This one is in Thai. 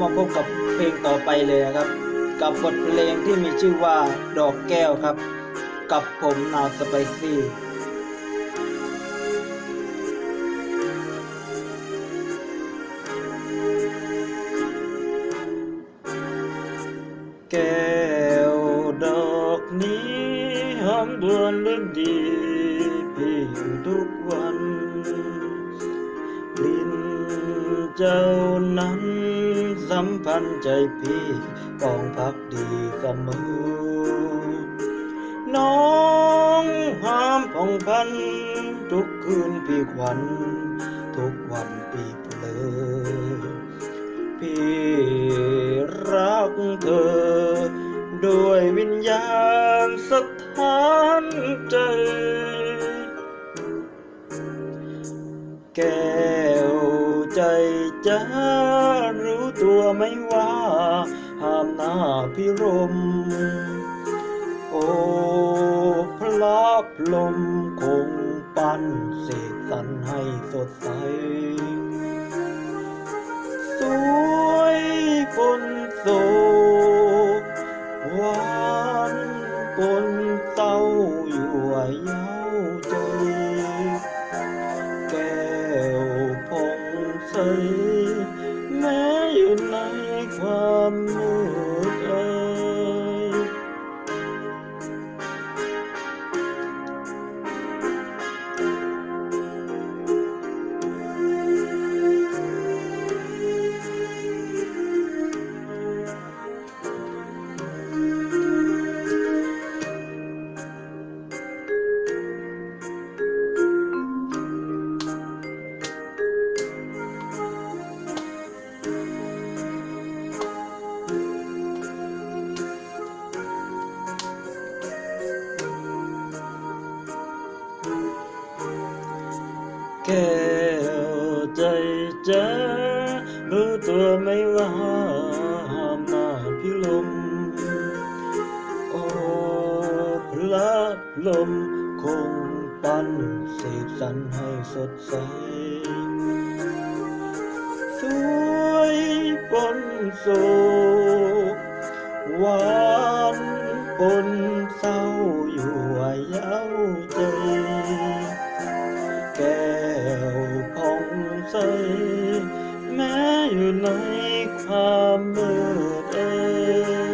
มาพบกับเพลงต่อไปเลยนะครับ กับบทเพลงที่มีชื่อว่าดอกแก้วครับ กับผมนาวสไปซี่ แก้วดอกนี้หอมดวนเรื่องดีพี่อยู่ทุกวันลิ้นเจ้านั้นสัมพันธ์ใจพี่ปองพักดีเสมอ น้องห้ามผ่องพัน ทุกคืนพี่ขวัญทุกวันพี่เพลอ สถานใจ แก้วใจจะรู้ตัวไหม่ว่าห้ามหน้าพิรม โอ้พระลมคงปั้นเสกสรรให้สดใส สวยปนโศกหวานปน อยู่ว่าเย้ แก้วใจจะรู้ตัวไหม่ว่าห้ามหน้าพิลม โอ้พระลมคงปั้นเสกสรรให้สดใส สวยปนโศกหวานปนเศร้า ในความมืดเอ่ย